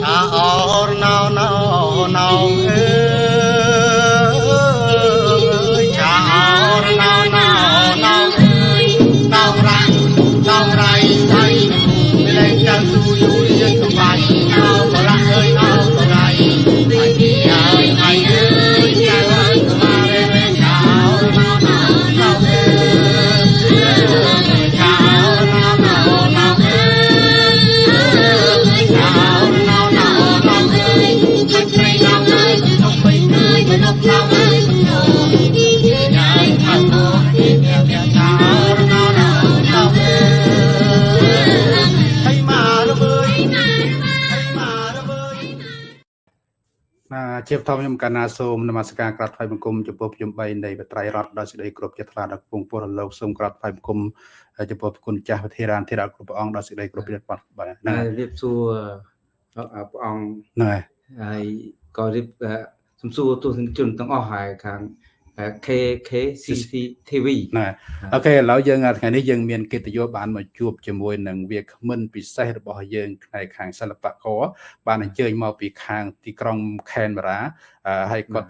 ថាអរណោណោណោអើ ជាបឋមខ្ញុំកណ្ណាសូមនមស្ការក្រាបថ្វាយបង្គំចំពោះខ្ញុំ3នៃបត្រៃរតដោយសេចក្តីគោរពជាថ្លាដល់គង់ពលលោកសូមក្រាបថ្វាយបង្គំចំពោះគុណចាស់វិធារានធិរាគ្រប់ព្រះអង្គដោយសេចក្តីគោរពព្រះបាទបាទហ្នឹងហើយរៀបសួរអឺព្រះអង្គហើយហើយក៏រៀបអឺសំសួរទស្សនិកជនទាំងអស់ហើយខាង អឺ KK CCTV ណាអូខេឥឡូវយើងថ្ងៃនេះយើងមានកិត្តិយសបានមកជួបជាមួយនឹងវាគ្មិនពិសេសរបស់យើងផ្នែកខាងសិល្បករបានអញ្ជើញមកពីខាងទីក្រុងខេនបារ៉ាអឺហើយគាត់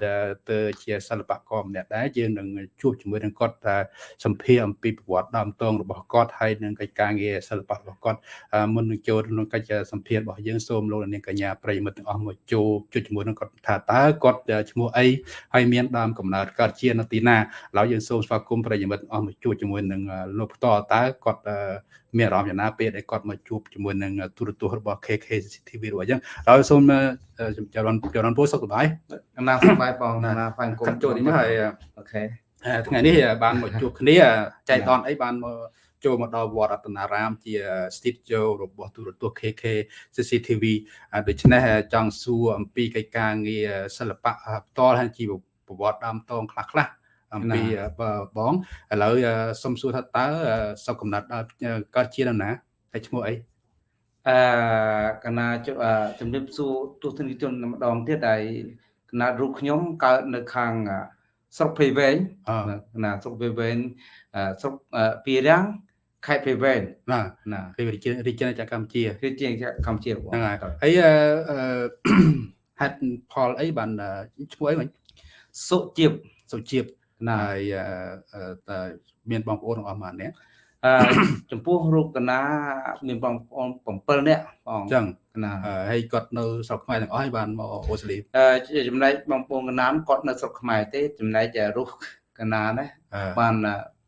ទៅជាសិល្បករម្នាក់ដែរយើងនឹងជួបជាមួយនឹងគាត់ថាសម្ភារអំពីប្រវត្តិដើមតងរបស់គាត់ហើយនឹងកិច្ចការងារសិល្បៈរបស់គាត់អឺមុននឹងចូលក្នុងកិច្ចសម្ភាររបស់យើងសូមលោកនាងកញ្ញាប្រិយមិត្តទាំងអស់មកចូលជួបជាមួយនឹងគាត់ថាតើគាត់ឈ្មោះអីហើយមានដើមកំណើតកើតជានៅទីណាឥឡូវយើងសូមស្វាគមន៍ប្រិយមិត្តទាំងអស់មកជួបជាមួយនឹងលោកផ្ទាល់តើគាត់មានអារម្មណ៍យ៉ាងណាពេលដែលគាត់មកជួបជាមួយនឹងទូរទស្សន៍របស់ KK TV របស់អញ្ចឹងហើយសូមចរន្តចរន្តពូសុខសប្បាយអំណាចសប្បាយបងអំណាចហ្វាញ់គុំចូលនេះមកហើយអូខេថ្ងៃនេះបានមកជួបគ្នាចែកតនអីបានមកចូលមកដល់វត្តរតនារាម ជា studio របស់ទូរទស្សន៍ KK CCTV ដូច្នេះចង់សួរអំពីកិច្ចការងារសិល្បៈផ្ទាល់ហើយជីវ ប្រវត្តិដើមតងខ្លះខ្លះអំពីបងឥឡូវសុំសួរថាតើសុខកំណត់ដល់កើតជានៅណាហើយឈ្មោះអីអឺកណាជអឺជំរាបសួរទស្សនិកជនម្ដងទៀតហើយកណារូបខ្ញុំកើតនៅខាងអឺស្រុកភ័យវែងអឺកណាស្រុកភ័យវែងអឺស្រុកអឺពីរាំងខេត្តភ័យវែងណាណាពីរាជារាជាណាចក្រកម្ពុជាគឺជាងកម្ពុជារបស់ហ្នឹងហើយហើយអឺហេតុផលអីបានឈ្មោះអីមិញ សុជីបសុជីពណាហើយតើមានបងប្អូនរបស់ម៉ាននេះអឺចំពោះរូបកណាមានបងប្អូន7នាក់បងអញ្ចឹងកណាហើយគាត់នៅស្រុកខ្មែរទាំងអស់ហើយបានមកអូស្ត្រាលីអឺជាចំណែកបងប្អូនកណាមគាត់នៅស្រុកខ្មែរទេ ចំណែករូបកណាណាបាន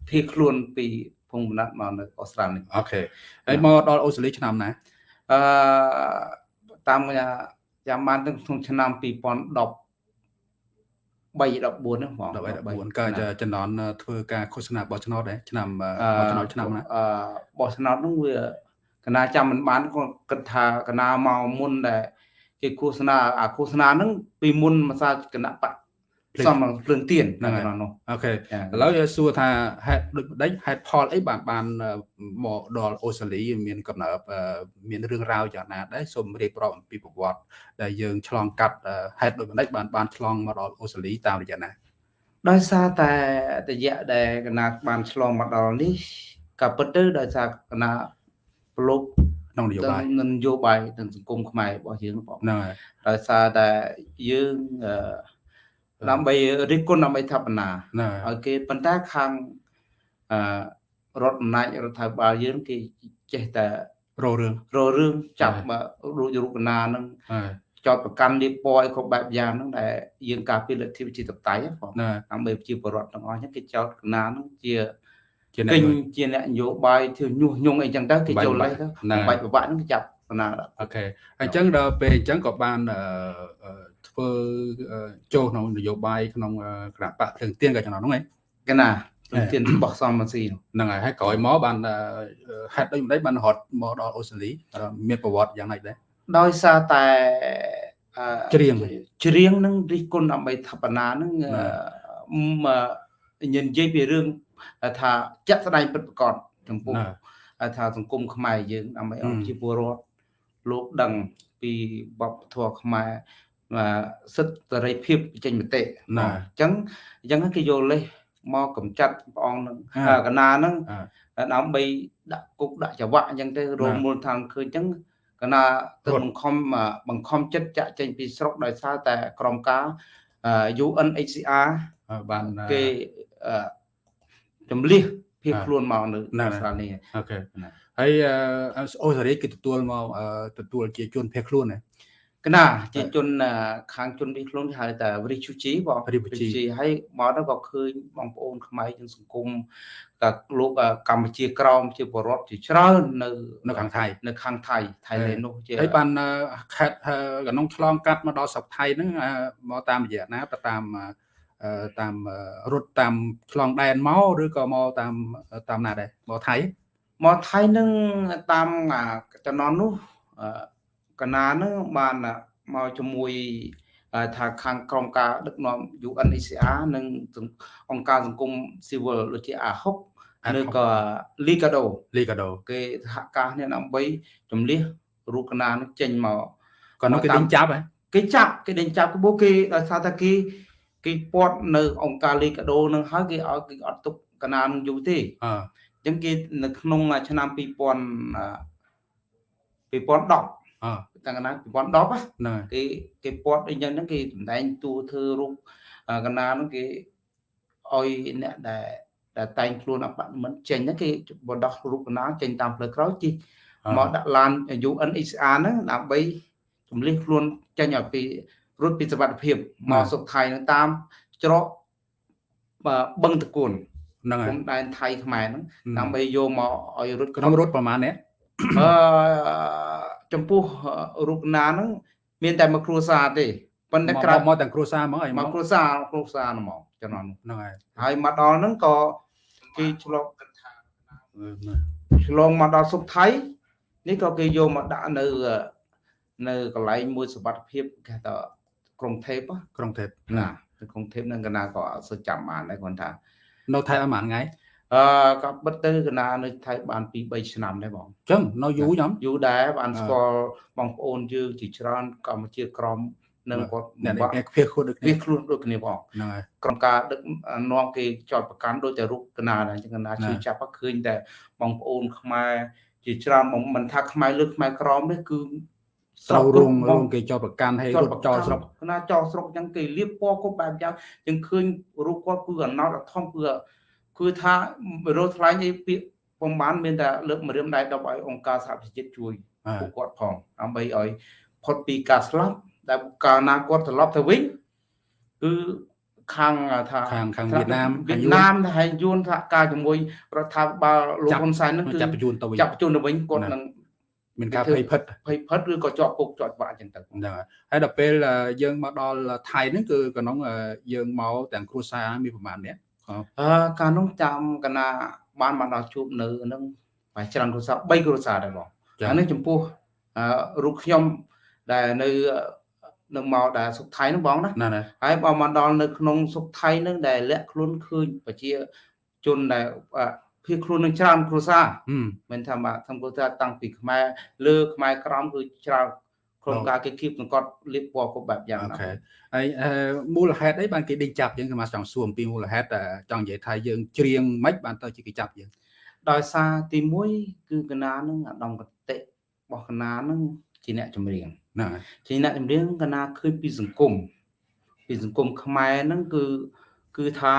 ភៀសខ្លួនពីភូមិបណ្ណាត់មកនៅអូស្ត្រាលីអូខេហើយមកដល់អូស្ត្រាលីឆ្នាំណាអឺតាមចាំបានទៅក្នុងឆ្នាំ2010 3 14ហ្នឹងបង13 14កើតចំណន់ធ្វើការឃោសនាបោះឆ្នោតដែរឆ្នាំអឺបោះឆ្នោតឆ្នាំណាអឺបោះឆ្នោតហ្នឹងវាកណាចាំមិនបានក៏គិតថាកណាមកមុនដែលគេឃោសនាអាឃោសនាហ្នឹងពីមុនមកសាគណៈបក សំភ្លើងទៀនហ្នឹងហើយនោះអូខេចាឥឡូវយើងសួរថាហេតុដូចម្ដេចហេតុផលអីបានបានមកដល់អូស្ត្រាលីមានកំណើតមានរឿងរ៉ាវយ៉ាងណាដែរសូមរៀបរាប់អំពីប្រវត្តិដែលយើងឆ្លងកាត់ហេតុដូចម្ដេចបានបានឆ្លងមកដល់អូស្ត្រាលីតាមរយៈណាដោយសារតែរយៈដែលកណាបានឆ្លងមកដល់នេះក៏ពិតទៅដោយសារកណាប្រឡូកក្នុងនយោបាយនឹងនយោបាយទាំងសង្គមខ្មែររបស់យើងបងហ្នឹងហើយដោយសារតែយើងអឺ ដើម្បីរិះគន់ដើម្បីថាបនាហ្នឹងហើយឲ្យគេប៉ុន្តែខាងអឺរដ្ឋអំណាចរដ្ឋាភិបាលយើងគេចេះតែរោរឿងរករឿងចាប់ហើយមករូបរូបកណាហ្នឹងហើយចោតប្រកាន់លៀបពណ៌ឲ្យគ្រប់បែបយ៉ាងហ្នឹងដែលយើងការពារលទ្ធិប្រជាធិបតេយ្យហ្នឹងបងហ្នឹងហើយដើម្បីប្រជាពលរដ្ឋទាំងអស់ហ្នឹងគេចោទកណាហ្នឹងជាជាអ្នកពេញមួយជាអ្នកនយោបាយធ្វើញុះញង់អីចឹងទៅគេបាច់ចូលលេសបាទៅក់ហ្នឹងហើយបាច់ប្របាក់ហ្នឹងគេចាប់កណាដាក់អូខេអញ្ចឹងដល់ពេលអញ្ចឹងក៏បានអឺអឺ ធ្វើអឺចូលក្នុងនយោបាយក្នុងអឺគណៈបកភ្លើងទៀនក៏ចំណងហ្នឹងឯងកណាហេទានរបស់សំមិនស៊ីនោះហ្នឹងហើយហើយក្រោយមកបានអឺហេតុដូចម្ដេចបានរត់មកដល់អូស្ត្រាលីអឺមានប្រវត្តិយ៉ាងម៉េចដែរដោយសារតែអឺច្រៀងច្រៀងនឹងរិះគន់ដើម្បីថាបណានឹងណាអឺមនិយាយពីរឿងថាចាក់ស្ដែងពិតប្រាកដចំពោះណាថាសង្គមខ្មែរយើងដើម្បីឲ្យហឹមប្រជាពលរដ្ឋលោកដឹងពីវប្បធម៌ខ្មែរបាទ សិទ្ធិសេរីភាពចេញមតិណាអញ្ចឹងអញ្ចឹងគេយកលេសមកកំចាត់ព្រះអង្គនឹងកណាហ្នឹងដើម្បីដាក់គុកដាក់ច្បាក់អញ្ចឹងទៅរមូលដ្ឋានឃើញអញ្ចឹងកណាទៅបង្ខំបង្ខំចិត្តចាក់ចេញពីស្រុកដោយសារតែក្រមការ UNHCR បានគេចំលៀសភៀសខ្លួនមកនៅស្រុកនេះអូខេហើយអូស្ត្រាលីគេទទួលមកទទួលជាជនភៀសខ្លួនណា កណាជាជនអឺខាងជនភៀសខ្លួនគេហៅថា refugee បង Refugee ហើយមកដល់ក៏ឃើញបងប្អូនខ្មែរយើងសង្គមក៏លោកអឺកម្ពុជាក្រមជាបរដ្ឋជាច្រើននៅនៅខាងថៃនៅខាងថៃថៃឡែននោះជាហើយបានអឺខេត្តអឺកណ្ដុងឆ្លងកាត់មកដល់ស្រុកថៃហ្នឹងអឺមកតាមរយៈណាទៅតាមអឺតាមអឺរត់តាមឆ្លងដែនមកឬក៏មកតាមតាមណាដែរមកថៃមកថៃនឹងតាមអាចំណន់នោះអឺ កណានឹងបានមកជាមួយអឺថាខាងក្រមការដឹកនាំ UNHCR និងអង្គការសង្គមស៊ីវិលដូចជាអាហុកអាហុកឬក៏ Ligado លីកាដូគេសហការគ្នាដើម្បីជំលះរូបកណានឹងចេញមកក៏នោះគេតាមដេញចាប់ហ៎គេចាប់គេដេញចាប់គឺពួកគេដោយសារតែគេគេពាត់នៅអង្គការ Ligado នឹងហើយគេឲ្យគេអត់ទុកកណានឹងយូរទេអឺអញ្ចឹងគេនៅក្នុងឆ្នាំ2000អឺ2010អឺ តាំងកណា2010ណាហ្នឹងហើយគេគេពាត់អីចឹងហ្នឹងគេសម្ដែងតួធ្វើរូបអឺកណាហ្នឹងគេឲ្យអ្នកដែលដែលតែងខ្លួនអបមិនចេញហ្នឹងគេបដោះរូបកណាចេញតាមផ្លូវក្រោយជិះអឺមកដាក់ឡាន UNHCR ហ្នឹងដើម្បីជំលះខ្លួនចេញឲ្យពីរត់ពីសវត្ថិភាពមកសុខថៃហ្នឹងតាមច្រកបើបឹងតកួនហ្នឹងហើព្រយំដែនថៃខ្មែរហ្នឹងដើម្បីយកមកឲ្យរត់ក្នុងរត់ប្រហែលនេះអឺ ចំពោះរូបណាហ្នឹងមានតែមួយគ្រួសារទេប៉ុន្តែមកក្រៅមកទាំងគ្រួសារមកអីមមកកគ្រួសារគ្រួសារហ្មងចំណងនោះហ្នឹងហើយហើយមកដល់ហ្នឹងក៏គេឆ្លងអឺឆ្លងមកដល់សុកថៃនេះក៏គេយកមកដាក់នៅនៅកន្លែងមួយសុវត្ថិភាពគេថាក្រុងថេបក្រុងទេពណានៅក្រុងថេបហ្នឹងកណាក៏អត់សូវចាំបានដែរគាត់ថា នៅថៃអស់ប៉ុន្មានថ្ងៃ អឺក៏បិទទៅកណានៅថៃបាន2 3ឆ្នាំដែរបងអញ្ចឹងនៅយូរខ្ញុំយូរដែរបានអឺស្គាល់បងប្អូនយើងជាច្រើនកម្ពុជាក្រមនឹងគាត់អ្នកបាក់នេះភៀសខ្លួនដូចគ្នាវាខ្លួនដូចគ្នាបងហ្នឹងហើយក្រុមការដឹកនាំគេចោតប្រកាន់ដោយតែរូបកណាដែរអញ្ចឹងកណាណាជឿចាប់ក៏ឃើញតែបងប្អូនខ្មែរជាច្រើនបងមិនថាខ្មែរលើខ្មែរក្រមទេគឺត្រូវរងបរងគេចោតប្រកាន់ហើយរត់ចោលស្រុកកណាចោលស្រុកអញ្ចឹងគេលៀបពណ៌គ្រប់បែបយ៉ាងអញ្ចឹងឃើញរូបគាត់គឺអណោតអធំគឺ គឺថារោថ្លែងអីពាក្យពំបានមានតែលើកម្រាមដៃដល់ឲ្យអង្គការសហប្រជាជាតិជួយអឺពួកគាត់ផងដើម្បីឲ្យផុតពីការស្លាប់ដែលកាលណាគាត់ត្រឡប់ទៅវិញគឺខាងថាខាងខាងវៀតណាមវៀខាងតយួនណាមហើយយួនសហការជាមួយរដ្ឋាភិបាលលោកចាប់ហ៊ុនសែនហ្នឹងគឺចាប់បញ្ជូនទៅវិញចាប់បញ្ជូនទៅវិញគាត់ណានឹងមានការធ្វើភ័យភិតភ័យផិតឬក៏ជាប់គុកជាប់ច្បាប់អញ្ចឹងទៅហ្នឹងហើយហើយដល់ពេលអឺយើងមកដល់ថៃហ្នឹងគឺក្នុងអឺយើងមកទាំងគ្រួសារមានប្រហែលអ្នក អឺ កាលនោះចាំកណាបានមកដល់ជួបនៅហ្នឹងប្រហែលច្រើនគ្រួសារ3គ្រួសារដែរបងចា៎ អានេះចំពោះអឺរូបខ្ញុំដែលនៅនៅមកដែលសុខថៃហ្នឹងបងណា ណាណាហើយបើមកដល់នៅក្នុងសុខថៃនឹងដែលលាក់ខ្លួនឃើញប្រជាជនដែលអ่ะភៀសខ្លួននឹងច្រើនគ្រួសារហឹមមិនថាមកធម្មគ្រួសារតាំងពីខ្មែរលើខ្មែរក្រមគឺច្រើន ក្រុមការគេគៀបសង្កត់លៀបពណ៌គ្រប់បែបយ៉ាងអូណាខេហើយអឺមូលហេតុអីបានគេដេញចាប់យើងគឺមកចង់សួរអំពីមូលហេតុតែចង់និយាយថាយើងច្រៀងមិនបានទៅជាគេចាប់យើងដោយសារទី1គឺកណានឹងអាដាមកតិរបស់កណានឹងជាអ្នកចម្រៀងហ្នឹងហើយជាអ្នកចម្រៀងកណាឃើញពីសង្គមពីសង្គមខ្មែរហ្នឹងគឺគឺថា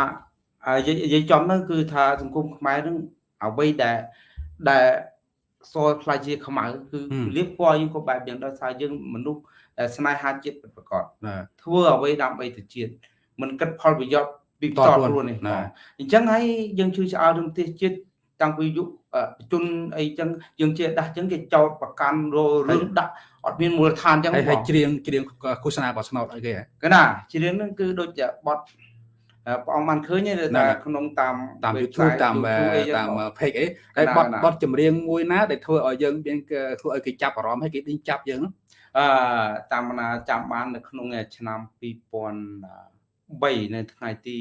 អានិយាយនិយាយចំហ្នឹងគឺថាសង្គមខ្មែរហ្នឹងអ្វីដែលដែល សល់ខ្លាចជាខ្មៅគឺលៀបពណ៌យើងក៏បែបយ៉ាងដោយសារយើងមនុស្សដែលស្នេហាជាតិពិតប្រាកដណាធ្វើអ្វីដើម្បីទៅជាតិមិនគិតផលប្រយោជន៍ពីផ្ទាល់ខ្លួននេះណាអញ្ចឹងហើយយើងជឿឆ្អើរឿងទេសជាតិតាំងពីយុគអឺជនអីចឹងយើងជាដាស់ចឹងគេចោតប្រកាន់ររឿងដាក់អត់មានមូលដ្ឋានចឹងហើយបហើយងច្រៀងច្រៀងឃោសនាបោះឆ្នោតអីគេហ៎កណាជារឿងហ្នឹងគឺដូចជាបត់អឺ ព្រះអង្គបានឃើញទេណាថាណាក្នុងតាមតាម website YouTube តាម YouTube អីចឹងតាមបង page អីហើយណាបត់ណាបត់ចម្រៀងមួយណាដែលធ្វើឲ្យយើងមានគេធ្វើឲ្យគេចាប់អារម្មណ៍ហើយគេដេញចាប់យើងហ្នឹងអឺតាមណាចាំបាននៅក្នុងឆ្នាំ2003នៅថ្ងៃទី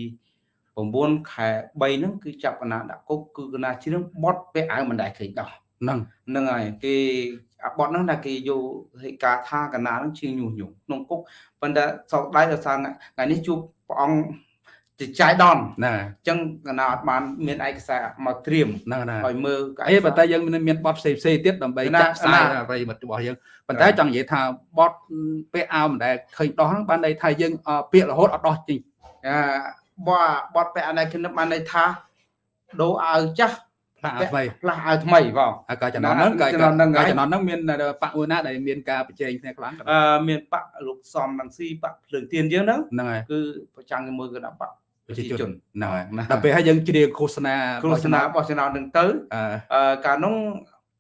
9ខែ3ហ្នឹងគឺចាប់កណាដាក់គុកគឺកណាជ្រៀងបត់ពាក់អាវមិនដែលឃើញដោះហ្នឹងហ្នឹងហើយគេអាបត់ហ្នឹងថាគេយកហេតុការថាកណាហ្នឹងជាងញុះញង់ក្នុងគុកប៉ុន្តែសោកដៃដោយសារថ្ងៃនេះជួបព្រះអង្គ ជាចាយដនហ្នឹងហើយអញ្ចឹងកណាអត់បានមានឯកសារមកត្រៀមហ្នឹងហើយឲ្យមើលអីប៉ុន្តែយើងមានមានបទផ្សេងផ្សេងៗទៀតដើម្បីណាចាក់ផ្សាយណាប្រិយមិត្តរបស់យើងប៉ុន្តែចង់និយាយថាបទពាក្យអោមិនដែលឃើញដោះហ្នឹងបានន័យថាយើងអពាក្យរហូតអត់ដោះចេញអាបបបតពាក់អនេះខ្ញុំបានន័យថាដូរអាវចាស់ផ្លាស់អត់ថ្មីផ្លាស់អាវថ្មីបងហើយក៏ចំណន់ហ្នឹងក៏ចំណន់ហ្នឹងក៏ហើយចំណន់ហ្នឹងមានបកមួយណាដែលមានការប្រជែងគ្នាខ្លាំងអឺមានបកលោកសំនឹងស៊ីបកភ្លើងទៀនយើងហ្នឹងហ្នឹងហើយគឺប្រចាំជាមួយគណៈបកប្រជាជនជនហ្នឹងហើយណាដល់ពេលហើយយើងជ្រៀងឃោសនាគ្រូសនាបោះឆ្នោតនឹងទៅអឺអឺកាលនោះ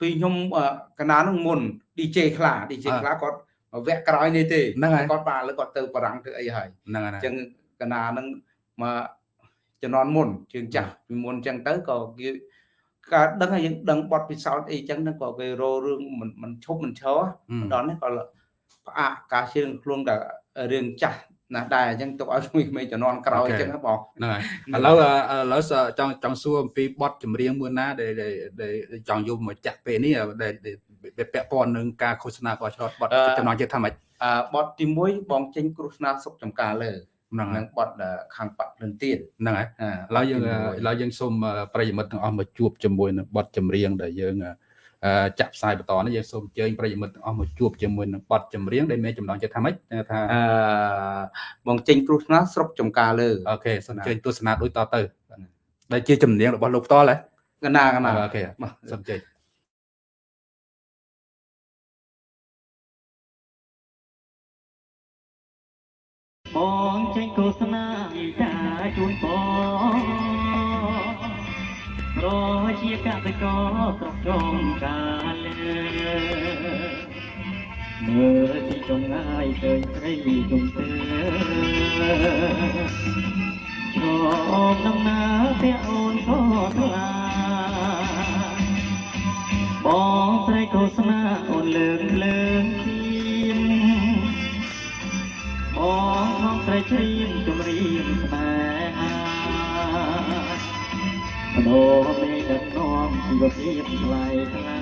ពីខ្ញុំអឺកណានោះមុន DJ ខ្លា DJ អ่าខ្លាគាត់វគ្គក្រោយនេះទេហ្នឹងហើយគាត់បានឥឡូវគាត់ទៅបារាំងធ្វើអីហើយហ្នឹងហើយអញ្ចឹងកណានឹងមកជំនាន់មុនជើងចាស់ពីមុនអញ្ចឹងទៅក៏គេការដឹងហើយយើងដឹងបទពិសោធន៍អីអញ្ចឹងហ្នឹងក៏គេរោរឿងមិនមិនឈប់មិនឈរអឺដល់នេះក៏ផ្អាកការជឿខ្លួនតែរឿងចាស់ ណាស់ដែរអញ្ចឹងទុកឲ្យក្មេងៗជំនាន់ក្រោយអញ្ចឹងណាបងហ្នឹងហើយឥឡូវអឺឥឡូវសចង់ចង់សួរអំពីបទចម្រៀងមួយណាដែលដែលដែលចង់យកមកចាក់ពេលនេះដែលដែលដែលពាក់ព័ន្ធនឹងការឃោសនាបោះឆ្នោតបទអឺចំណងចិត្តថាម៉េចអឺបទទី1បងចេញគ្រោះថ្នាក់សុខចំការលើហ្នឹងហើនឹងយបទដែលខាងបាក់ភ្លឹងទៀនហ្នឹងហើយអាឥឡូវយើងឥឡូវយើងសូមប្រិយមិត្តទាំងអស់មកជួបជាមួយនឹងបទចម្រៀងដែលយើងអឺ ចាក់ផ្សាយបន្តនេះយើងសូមអញ្ជើញប្រិយមិត្តទាំងអស់មកជួបជាមួយនឹងបទចម្រៀងដែលមានចំណងចិត្តថាម៉េចថាអឺបងចេញគ្រោះថ្នាក់ស្រុកចំការលើអូខេសូមអញ្ជើញទស្សនាដូចតទៅដែលជាចម្រៀងរបស់លោកផ្ទាល់ហ៎កណាកណាអូខេបាទសូមអញ្ជើញបងចេញឃោសនាចា កសិករស្រុកចុងកាលើមើលទីចងងាយឃើញស្រីជុំទើឈប់ដំណើរតែអូនក៏ថ្លាបងស្រីឃោសនាអូនលើកលើកជាមបងផងស្រីជ្រៀមជំរាមស្នេហាបដោមេដឹ កនាំជីវភាពថ្លៃថ្លា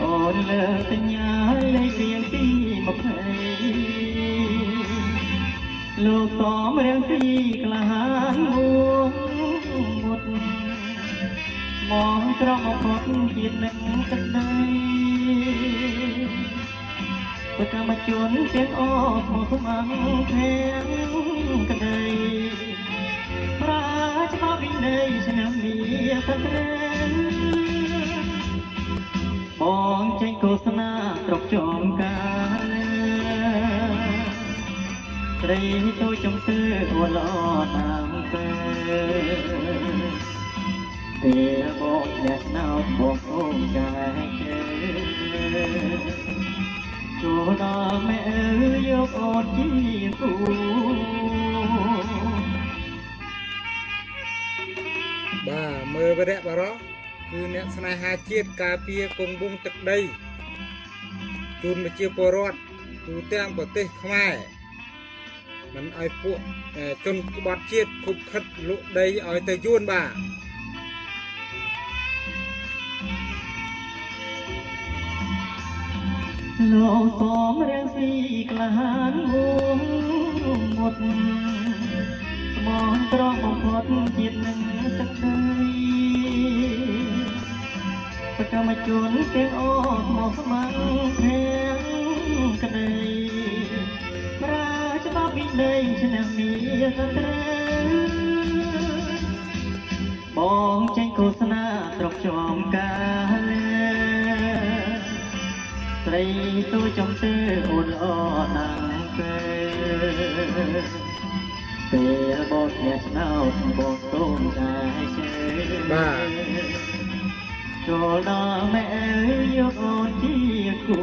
អូនលើកសញ្ញាលេខរៀងទី20លោកតំរៀងទីក្លាហានមួងមុតមកត្រង់អផុតជាតិនឹងទឹកដីប្រកម្មជនទាំងអស់មកស្មាំងធាងក្តីប្រាច្បាប់វិន័យឆ្នាំមានសត្រូវ បងចេញឃោសនាត្រកចងការស្រីទៅចំទើអួលអតាមពេលពេលបងអ្នកណៅបងអូនកាយជើចូលដល់ម៉ែអើយយកអូនជាគូ បាទមើលវរៈបរោះគឺអ្នកស្នេហាជាតិការពារគង់វង្សទឹកដីជូនប្រជាពលរដ្ឋទូទាំងប្រទេសខ្មែរមិនឲ្យពួកអឺជនក្បត់ជាតិខុបខិតលក់ដីឲ្យទៅយួនបាទលោកសមរៀងស៊ីក្លាហានវងមុត មងត្រង់បំផុតជាតិនឹងទឹកដីសកម្មជនទាំងអស់មកស្មាំងធាងក្តីប្រាច្បាប់វិន័យឆ្នាំមានសត្រូវបងចេញឃោសនាត្រកចំការលើស្រីទូចំទើអូនល្អណាស់ពេល ពេលបងអ្នកស្នោតបងតូនតែជើបាទចូលដល់ម៉ែអើយយកអូនជាគូ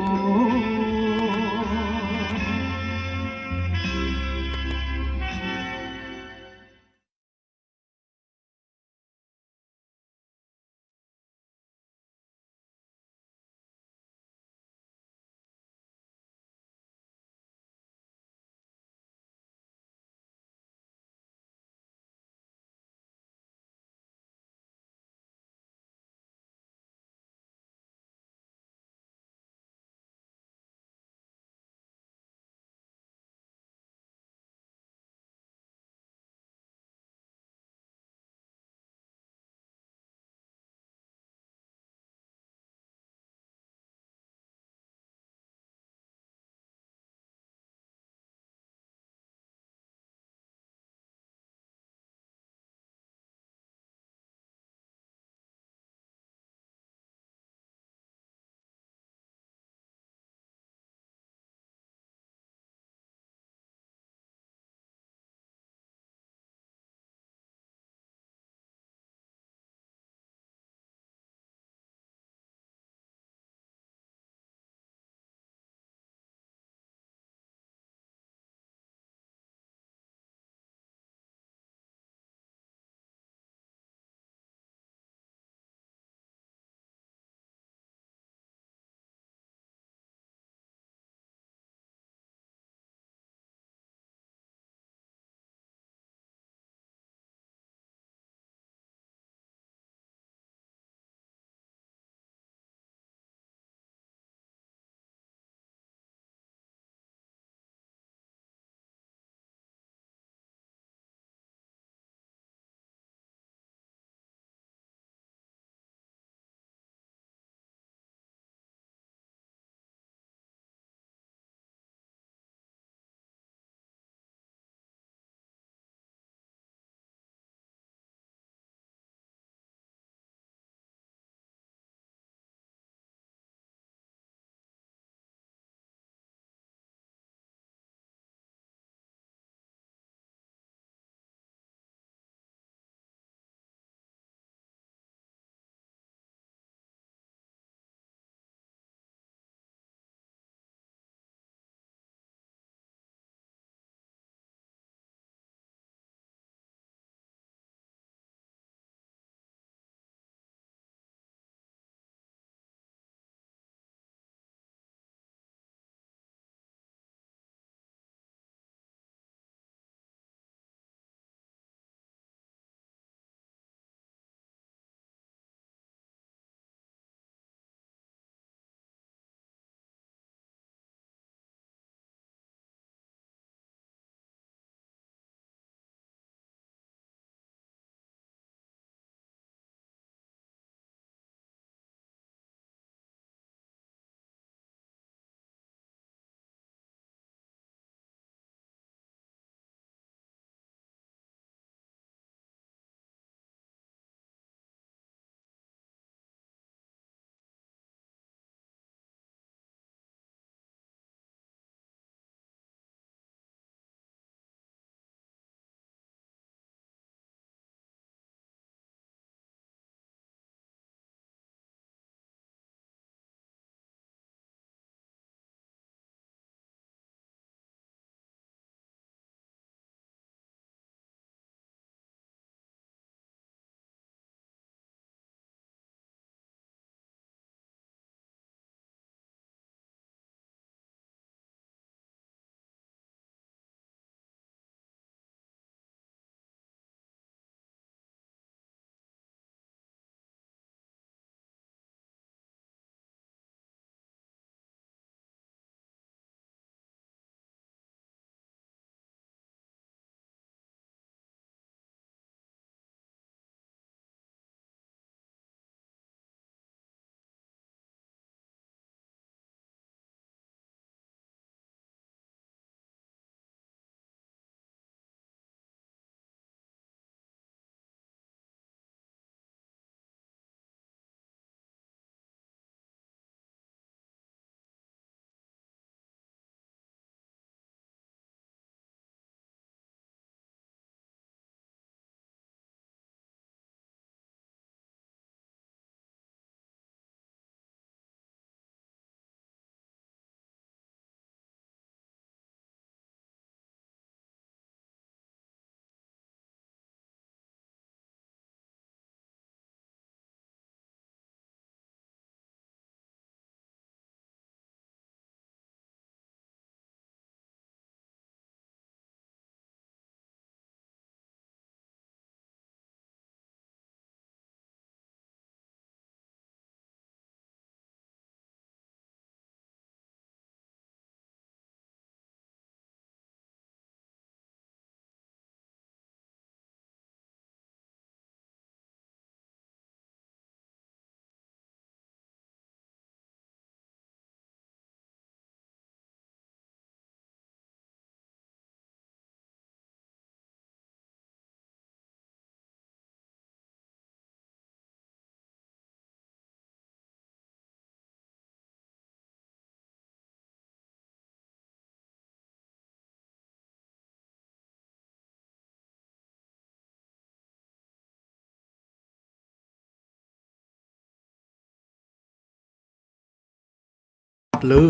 ត់លឺ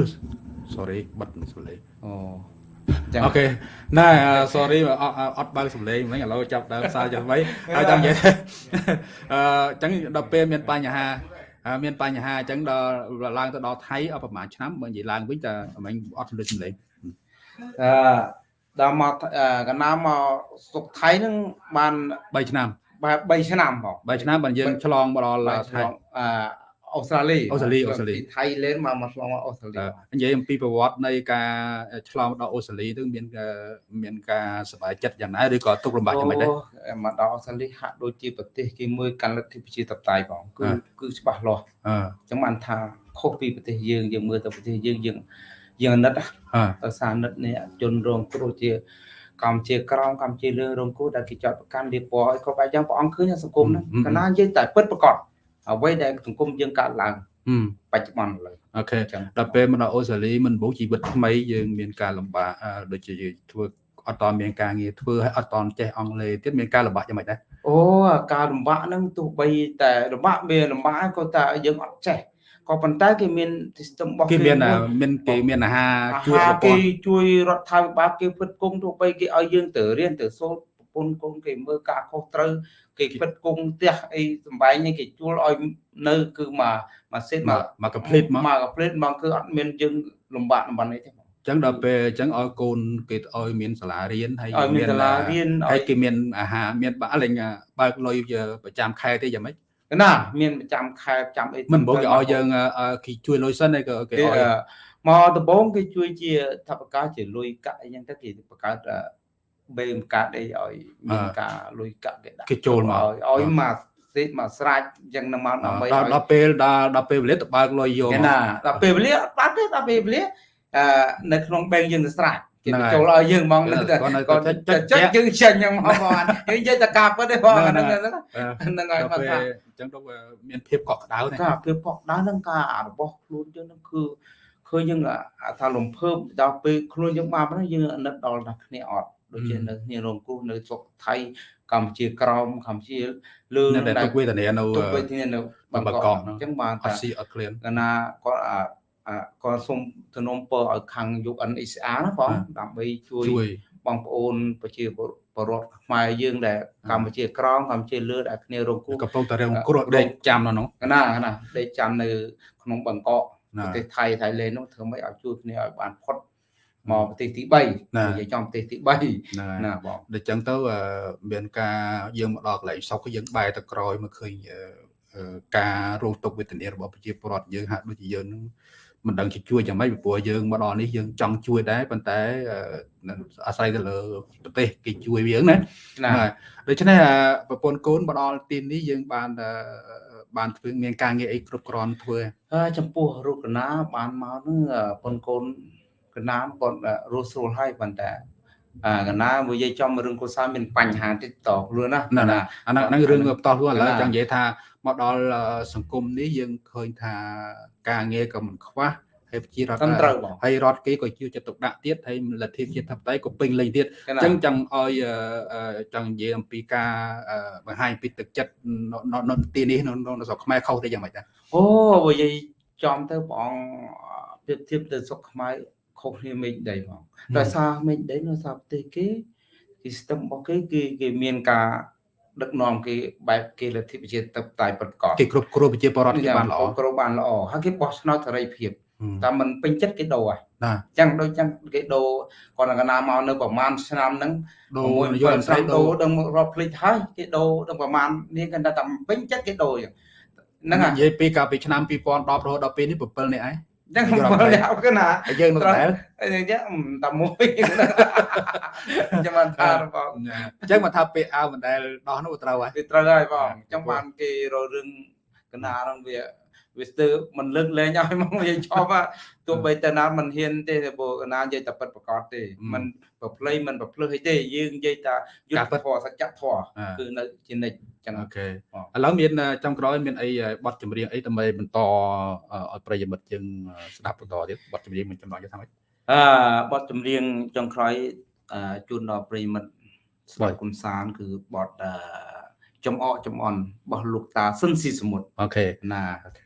sorry បិទសំឡេងអូចឹងអូខេណែ sorry អត់អត់បើកសំឡេងមិញឥឡូវចាប់ដើមសារចាំໄວហើយចង់និយាយអឺអញ្ចឹងដល់ពេលមានបញ្ហាអឺមានបញ្ហាអញ្ចឹងដល់ឡើងទៅដល់ថៃអត់ប្រហែលឆ្នាំបើនិយាយឡើងវិញតែមិញអត់សំឡេងសំឡេងអឺដល់មកអឺកណ្ដាលមកស្រុកថៃហ្នឹងបាន3ឆ្នាំបែប3ឆ្នាំផង3ឆ្នាំបើយើងឆ្លងមកដល់បាទថៃអឺ អូស្ត្រាលីអូស្ត្រាលីអូស្ត្រាលីពីថៃលេនមកមកឆ្លងមកអូស្ត្រាលីអឺនិយាយអំពីប្រវត្តិនៃការឆ្លងដល់អូស្ត្រាលីទៅមានអឺមានការសប្បាយចិត្តយ៉ាងណាឬក៏ទុកលំបាកយ៉ាងម៉េចដែរអូមកដល់អូស្ត្រាលីហាក់ដូចជាប្រទេសគេមួយកាន់លទ្ធិប្រជាធិបតេយ្យផងគឺអ่าគឺច្បាស់លាស់អឺអញ្ចឹងបានថាខុសពីប្រទេសយើងយើងមើលទៅប្រទេសយើងយើងយើងអាណិតណាអឺដោយសារអាណិតនេះជនរងគ្រោះជាកម្ពុជាក្រមកម្ពុជាលើរងគ្រោះដែលគេចាត់ប្រកាន់លៀបពណ៌ឲ្យគ្រប់បែបយ៉ាងព្រះអង្គឃើញសង្គមហ្នឹងកណានិយាយតែពិតប្រកប អ្វីដែលសង្គមយើងកើតឡើងហឹមបច្ចុប្បន្នឥឡូវអូខេអញ្ចឹងដល់ពេលមកដល់អូស្ត្រាលីមិនបូជីវិតថ្មីយើងមានការលំបាកអឺដូចជាយើងធ្វើអត់តមានការងារធ្វើហើយអត់តចេះអង់គ្លេសទៀតមានការលំបាកយ៉ាងម៉េចដែរអូការលំបាកហ្នឹងទោះបីតែលំបាកមានលំបាកក៏តែយើងអត់ចេះក៏ប៉ុន្តែគេមាន system របស់គេមានមួយអាមានគេមានអាហារអាជួយហារប្រព័គេន្ធជួយរដ្ឋាភិបាលគេផ្គត់ផ្គង់ទោះបីគេឲ្យយើងទៅរៀនទៅសូត្រប្រ ពន្ធកូនគេមើលការខុសត្រូវគេផ្គត់ផ្គង់ផ្ទះអីសំបែងនេះគេជួលឲ្យនៅគឺមកមកសេតមកមក complete មកមក complete មកគឺអត់មានយើងលំបាកលំបាកអីទេបងអញ្ចឹងដល់ពេលអញ្ចឹងឲ្យកូនគេឲ្យមានសាលារៀនហើយឲ្យមានសាលារៀនហើយឲ្យគេមានអាហារមានបាក់លេងបើកលុយប្រចាំខែទេយ៉ាងម៉េចណាមានប្រចាំខែប្រចាំអីមិនបងគេឲ្យយើងអឺគេជួយលុយសិនហើយក៏គេគេឲ្យអឺមកដំបងគេជួយជាថវិកាជាលុយកាក់អីចឹងទៅគេបង្កើតអឺ បេមកាត់អីឲ្យមានការលុយកាក់គេដាក់គេចូលមកឲ្យឲ្យមកសេតមកស្រាច់អញ្ចឹងនឹងមកដើម្បីដល់ឲ្យដល់ពេលដល់ដល់ពេលវេលាទៅបើកលុយយកគេមកណាដល់ពេលវេលាអត់បាត់ទេដល់ពេលវេលាអឺនៅក្នុងបែងយើងទៅស្រាច់គេហ្នឹងហើយចូលឲ្យយើងហ្មងនៅតែគាត់នៅគាត់ចុចចុចចុចយើងចេញហ្នឹងមកបងយើងនិយាយតែការពិតទេបងហ្នឹងហ្នឹងហើយហ្នឹងអឺហ្នឹងហើយដល់មកពេលថាអញ្ចឹងទៅមានភាពកក់ក្ដៅណាការភាពកក់ក្ដៅហ្នឹងការរបស់ខ្លួនយើងហ្នឹងគឺឃើញយើងអាថាលំភើបដល់ពេលខ្លួនយើងបានហ្នឹងយើងអាណិតដល់តែគ្នាអត់ ដូចជានៅគ្នារងគ្រោះនៅស្រុកថៃកម្ពុជាក្រមកម្ពុជាលើនៅតែទុកវេទនានៅទុកវេទនានៅបាបាងកងកកកអញ្ចឹងបានអថាត់ស៊ីអត់ឃ្លានកណាគាត់អាអាគាត់សុំទំនុំពរឲ្យខាង UNHCR ណាបងបាទដើម្បីជួយជួយបងប្អូនប្រជាពលរដ្ឋខ្មែរយើងដែលកម្ពុជាក្រមកម្ពុជាលើដែលគ្នារងគ្រោះកំពុងតែរងគ្រោះដេកចាំនៅនោះកណាកណាដេកចាំនៅក្នុងបាងកកណាប្រទេសថៃថៃឡេននោះធ្វើម៉េចឲ្យជួយគ្នាឲ្យបានផុត មកប្រទេសទីណា3និយាយចំប្រទេសទី3ហ្នឹងហើយណាបងដូចចឹងទៅអឺមានការយើងមកដល់កន្លែងសុកយើងបែរទៅក្រោយមកឃើញអឺអឺការរងទុក្ខវេទនារបស់ប្រជាពលរដ្ឋយើងហាក់ដូចជាយើងនឹងមិនដឹងជាជួយយ៉ាងម៉េចពីព្រោះយើងមកដល់នេះយើងចង់ជួយដែរប៉ុន្តែអឺអាស្រ័យទៅលើប្រទេសគេជួយយើងណាណាហើយដូច្នេះអឺប្រពន្ធកូនមកដល់ទីនេះយើងបានអឺបានធ្វើមានការងារអីគ្រប់គ្រាន់ធ្វើហើយចំពោះរូបកណាបានមកហ្នឹងអឺប៉ុនកូន កណាគាត់រស់ស្រួលហើយប៉ុន្តែអាកណាមួយនិយាយចំរឿងកុសលមានបញ្ហាតិចតខ្លួនណាណាណាអាហ្នឹងហ្នឹងរឿងបន្តខ្លួនឥឡូវណាចង់និយាយថាមកដល់អឺសង្គមនេះយើងឃើញថាការងារក៏មិនខ្វះហើយប្រជារដ្ឋត្រឹមត្រូវបងហើយរដ្ឋគេក៏ជួយចិត្តទុកដាក់ទៀតហើយលទ្ធិជាតិធិបតេយ្យក៏ពេញលេញទៀតកអណាញ្ចឹងចង់ឲ្យអឺអឺចង់និយាយអំពីការអឺបង្ហាញពីទឹកចិត្តនៅនៅនៅទីនេះនៅនៅស្រុកខ្មែរខុសទៅយ៉ាងម៉េចដែរអូបើនិយាយចំទៅព្រះអង្គប្រៀបធៀបទៅសុខខ្មែរ ខុសគ្នាមេឃដីបងដោយសារមេឃដីនៅសារប្រទេសគេគេ system របស់គេគេគេមានការដឹកនាំគេបែបគេលទ្ធិប្រជាធិបតេយ្យពិតប្រាកដគេគ្រប់គ្រងប្រជាពលរដ្ឋគេបានល្អគ្រប់បានល្អហើយគេបោះឆ្នោតសេរីភាពហឹមតែមិនពេញចិត្តគេដូរហើយណាអញ្ចឹងដូចអញ្ចឹងគេដូរគាត់នឹងកណាមកនៅប្រហែលឆ្នាំហ្នឹងដូរមួយនយោបាយ7ស្រីឆ្នាំដូដូររដឹងរាប់ភ្លេចហើយគេដូរដឹងប្រហែលនេះគាត់ថាតែពេញចិត្តគេដូរអញ្ចឹងហ្នឹងហើយនិយាយពីកាលពីឆ្នាំ2010រហូតដល់ពេលនេះ7នាក់ឯង អញ្ចឹងយល់បើអត់អ្នកគឺណាហើយយើងនៅដដែលអញ្ចឹងតែមួយចាំបានថារបស់អញ្ចឹងមកថាពេលអើមិនដែលដោះនោះត្រូវហើយវាត្រូវហើយបងអញ្ចឹងបានគេរករឿងកណាហ្នឹងវា វាស្ទើរមិនលើកលែងឲ្យមកនិយាយចប់ទោះបីតែណាមិនហ៊ានទេព្រោះណានិយាយតែពិតប្រកបទេមិនប្រភ្លៃមិនប្រភ្លឹះអីទេយើងនិយាយតែយុទ្ធធម៌សច្ចធម៌គឺនៅជានិច្ចចឹងអូខេឥឡូវមានចំក្រោយមានអីបទចម្រៀងអីដើម្បីបន្តឲ្យប្រិយមិត្តយើងស្ដាប់បន្តទៀតបទចម្រៀងមួយចំណងយកថាម៉េចអឺបទចម្រៀងចុងក្រោយជូនដល់ប្រិយមិត្តស្ដាប់កំសាន្តគឺបទអឺ ចំអកចំអន់របស់លោកតាស៊ិនស៊ីសមុទ្រអូខេណា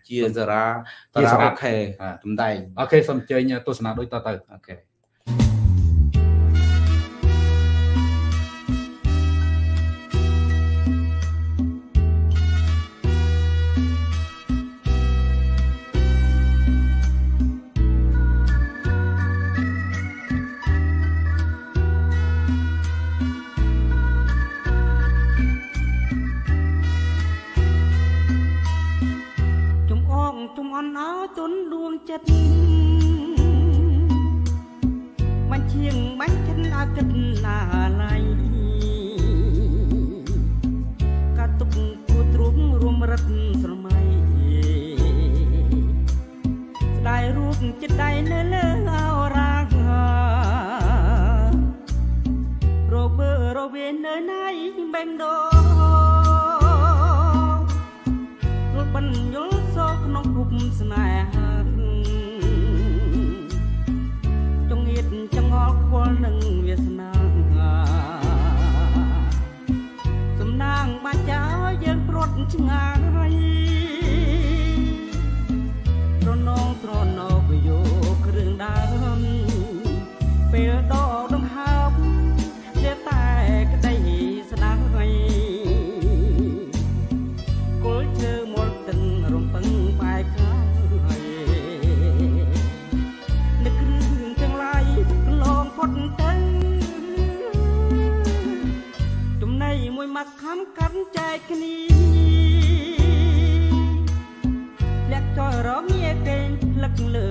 ជាសារ៉ាតាជារាសារ៉ារ៉ាខេអាតំដែងអូខេសូមអញ្ជើញទស្សនាដូចតទៅអូខេ ឆ្ងាយត្រនងត្រណោបយោគ្រឿងដើមពេលដកដង្ហើមតែតែក្តីស្ដាយគល់ឈើមល់ទិនរំពឹងបែកខាយនឹករឿងទាំងឡាយកន្លងផុតទៅចំណៃមួយមកខំកាន់ចែកគ្នា ក់ចោលរងាគេងផ្លឹកលើ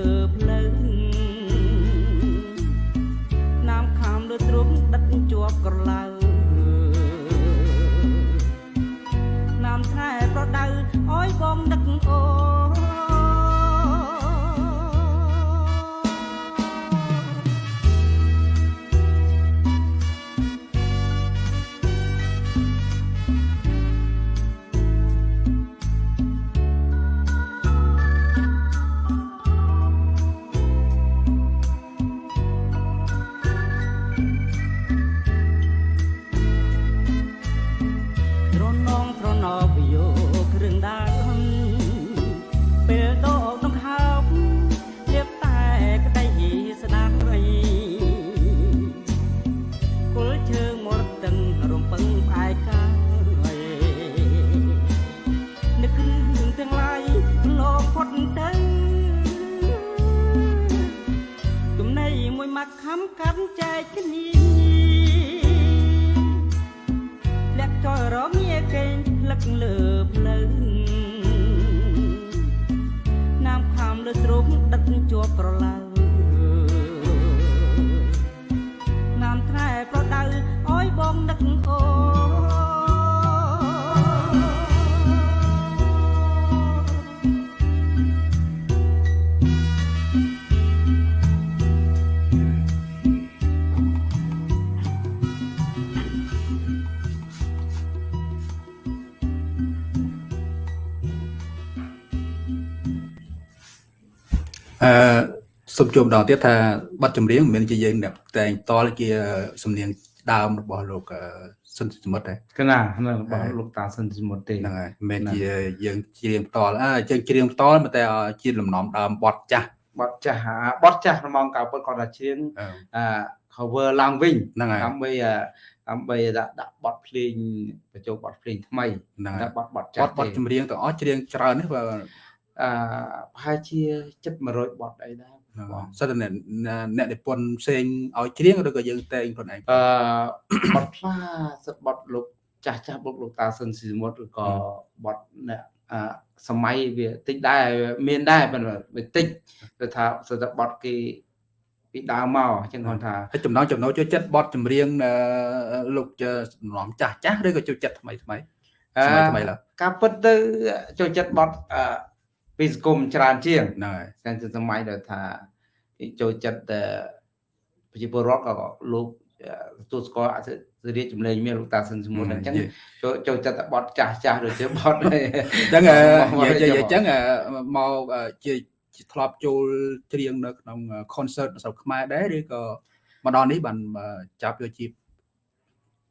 សូមជួបម្ដងទៀតថាប័ណ្ណចម្រៀងមិនមែនជាយើងអ្នកតែងតលជាសំនៀងដើមរបស់លោកអឺសុនសមុទ្រទេកណាហ្នឹងរបស់លោកតាស៊ិនស៊ីសមុទ្រទេហ្នឹងហើយមិនមែនហ្នឹងជាយើងច្រៀងផ្ទាល់អើយើងច្រៀងផ្ទាល់តែជាលំនាំដើមបទចាស់បត់ចាស់អាបត់ចាស់រំងកៅពុតគាត់ថាជៀងអឺអា cover ឡើងវិញហ្នឹងហើយដើម្បីអាដើម្បីដាក់ដាក់បត់ភ្លេងបញ្ចូលបត់ភ្លេងថ្មីហ្នឹងហើយដាក់បត់បត់បចាស់ទបទចម្រៀងទាំងអស់ច្រៀងច្រើននេះបើអឺប្រហែលជាចិត្ត100បត់អីដែរ ហ្នឹងហើយសិតតែអ្នកអ្នកនិពន្ធផ្សេងឲ្យច្រៀងឬក៏យើងតែងខ្លួនឯងអឺបត់ខ្លះសិតបត់លោកចាស់ចាស់បុកលោកតាស៊ិនស៊ីសមុទ្រឬក៏បត់អ្នកអឺសម័យវាតិចដែរមានដែរប៉ុន្តែវាតិចគឺថាសិតតែបត់គេពីដើមមកអញ្ចឹងគាត់ថាហើយចំណងចំណូលចូលចិត្តបទចម្រៀងអឺលោកជាសំណំចាស់ចាស់ឬក៏ចូលចិត្តថ្មីថ្មីសម័យថ្មីឡើយការពិតទៅចូលចិត្តបត់អឺ ពីសង្គមច្រើនជាងហ្នឹងហើយតែជាសម័យដែលថាគេចូលចិត្តតែប្រជាពលរដ្ឋក៏លោកអឺទទួលស្គាល់អធិរាជចម្លែងមានលោកតាស៊ិនសមុទ្រអញ្ចឹងចូលចូលចិត្តតែបត់ចាស់ចាស់ដូចជាបត់អញ្ចឹងអឺមកនិយាយមកនិយាយអញ្ចឹងអឺមកអឺជាជាធ្លាប់ចូលច្រៀងនៅក្នុង concert នៅស្រុកខ្មែរដែរឬក៏មកដល់នេះបានអឺចាប់យកជា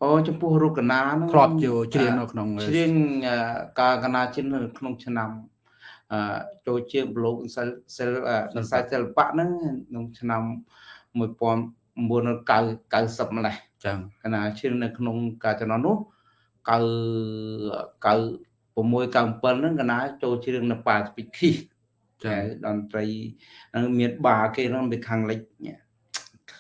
អូចំពោះរូបកណាហ្នឹងធ្លាប់ចូលច្រៀងនៅក្នុងច្រៀងអឺការកណាជិននៅក្នុងឆ្នាំអឺ ចូលជាប្លោកសិលសិលអឺនៅខ្សែសិល្បៈហ្នឹងក្នុងឆ្នាំ1990ម្លេះចឹងកណាជិននៅក្នុងការចំណនោះ9 96 97ហ្នឹងកណាចូលច្រៀងនៅប៉ាស្ពីគីចឹតែងតន្ត្រីហ្នឹងមានបាគេហ្នឹងពីខាងលិច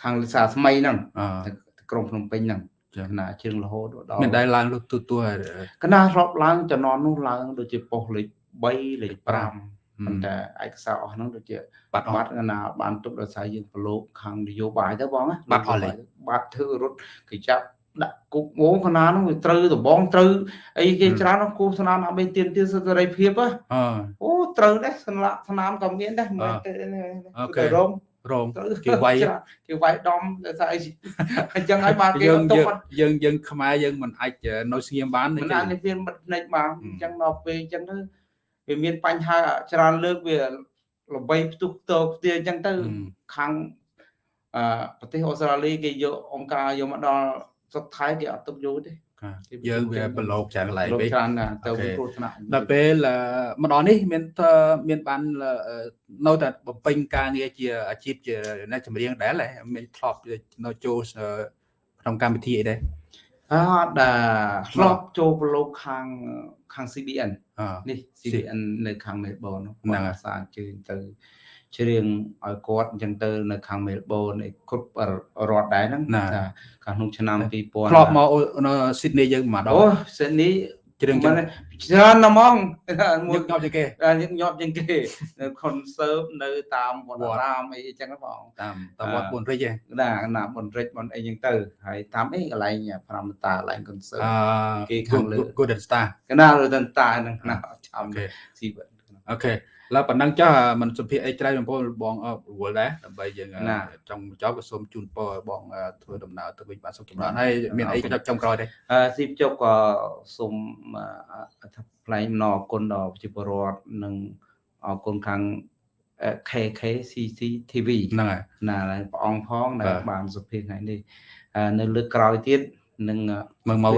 ខាងលិសាថ្មីហ្នឹងអទៅក្រុងភ្នំពេញហ្នឹងចឹងកណាជើងរហូតដល់មានដែរឡើងលើកទូទួហើយកណាធ្លាប់ឡើងចំនួននោះឡើងដូចជាប៉ុស្តិ៍លេខ 3លេខ5ប៉ុន្តែឯកសារអស់ហ្នឹងដូចជាបាត់អបាត់ត់កណាបានទុកដោយសារយើងប្រឡូកខាងនយោបាយទៅបងណាបាត់អស់លេខបាត់ធ្វើរត់គេចាប់ដាក់គុកងកណានោះវាត្រូវដបងត្រូវអីគេច្រើនណាស់គូស្នាមអមេទៀនទៀតសេរីភាពហ៎អអូត្រូវដែរស្លាកស្នាមក៏មានដែរមិនទៅអូខេទៅរងរងត្រូវគេវាយច្រើនគេវាយដំដោយសារអីអញ្ចឹងហើយបានគេយើងអត់ទុកយើងបាត់យើងយើងខ្មែរយើងមិនអាចនៅស្ងៀមបានទេមិនអាចនិយាយមិនភ្នែកបានហឹមអញ្ចឹងដល់ពេលអញ្ចឹងទៅ វាមានបញ្ហាច្រើនលើកវាល្បីផ្ទុះផ្ទោផ្ទាអញ្ចឹងទៅហឹមខាងអឺប្រទេសអូស្ត្រាលីគេយកអង្គការយកមកដល់ស្រុកថៃគេអត់ទុកយកទេបាទយើងវាប្រឡូកច្រើនកន្លែងលោកពេកច្រើនណាស់ទៅអូខេគ្រោះថ្នាក់ដល់ពេលអឺម្ដងនេះមានធ្វើមានបានអឺនៅតែបំពេញការងារជាអាជីពជាអ្នកចម្រៀងដែរហ៎មានធ្លាប់នៅចូលអឺក្នុងកម្មវិធីអីដែរអត់ដែរធ្លាប់ចូលប្រឡូកខាង ខាង CBN អឺនេះ CBN នៅខាងមេលប៊នហ្នឹងហើយអាសាអញ្ជើញទៅច្រៀងឲ្យគាត់អញ្ចឹងទៅនៅខាងមេលប៊នឯគ្រប់រដ្ឋដែរហ្នឹងណាថាខាងក្នុងឆ្នាំ2000ធ្លាប់មកអូនៅស៊ីដនីយើងមកដអូងសិន នេះច្រៀងចឹមិនងច្រើនណាស់ហ្មងមួញឹយកញាប់ជាងគេដល់ញឹកញាប់ជាងគេនៅ concert នៅតាមវត្តអារាមអីចឹងហ្នឹងបងតាមតាមវត្តពុនរិចឯងណាណាបនរិចបនអីចឹងទៅហើយតាមអីកន្លែងប្រាំតាកន្លែង concert អគេខាងលើឺ Good Star កណាលើតន្តាហ្នឹងណាអត់ចាំអូខេស៊ីវិតអូខេ ឡើយប៉ុណ្ណឹងចាស់មិនសុភាអីច្រើនបងប្អូនបងអររវល់ដែរដើម្បីយើងណាចង់បញ្ចប់ក៏សូមជូនពរឲ្យបងអឺធ្វើដំណើរទៅវិញបានសុខចម្រើនហើយមានអីចុងក្រោយទេអឺស៊ីបជប់ក៏សូមអត្ថផ្លែម្ដងអរគុណដល់ប្រជាពលរដ្ឋនិងអរគុណខាងអឺ KKCC TV ហ្នឹងហើយណាហើយព្រះអង្គផងដែលបាទបានសុភាថ្ងៃនេះអឺនៅលើកក្រោយទៀត នឹងមើងមក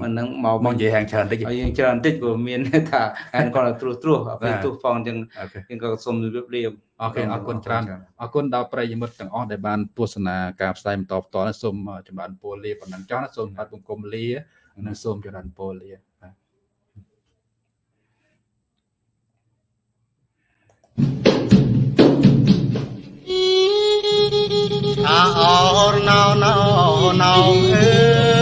មិននឹងមកមកនិយាយហាងច្រើនតិចឲ្យយើងច្រើនតិចព្រោះមានថាអានគាត់ត្រួសត្រាសពេលបាទទូផងអញ្ចឹងអូខេយើងក៏សូមជម្រាបលាអូខេអរគុណច្រើនអរគុណដល់ប្រិយមិត្តទាំងអស់ដែលបានទស្សនាការផ្សាយបន្តផ្ទាល់នេះសូមចម្រើនពរលាប៉ុណ្ណឹងចោះណាសូមបាត់បង្គំលានិងសូមចម្រើនពរលាបាទអាអរណោណោណោអើ